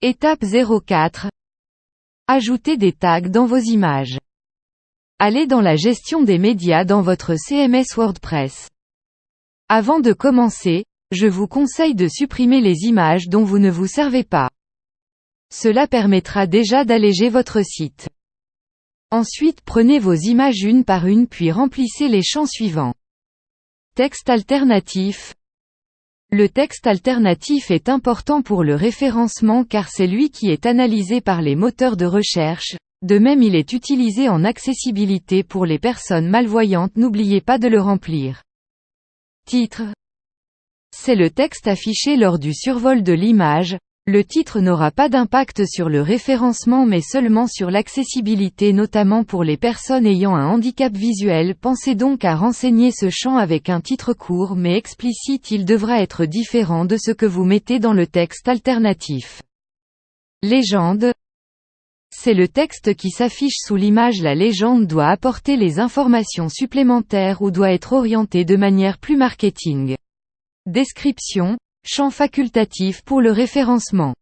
Étape 04. Ajoutez des tags dans vos images. Allez dans la gestion des médias dans votre CMS WordPress. Avant de commencer, je vous conseille de supprimer les images dont vous ne vous servez pas. Cela permettra déjà d'alléger votre site. Ensuite prenez vos images une par une puis remplissez les champs suivants. Texte alternatif. Le texte alternatif est important pour le référencement car c'est lui qui est analysé par les moteurs de recherche, de même il est utilisé en accessibilité pour les personnes malvoyantes n'oubliez pas de le remplir. Titre. C'est le texte affiché lors du survol de l'image, le titre n'aura pas d'impact sur le référencement mais seulement sur l'accessibilité notamment pour les personnes ayant un handicap visuel. Pensez donc à renseigner ce champ avec un titre court mais explicite. Il devra être différent de ce que vous mettez dans le texte alternatif. Légende. C'est le texte qui s'affiche sous l'image. La légende doit apporter les informations supplémentaires ou doit être orienté de manière plus marketing. Description Champ facultatif pour le référencement.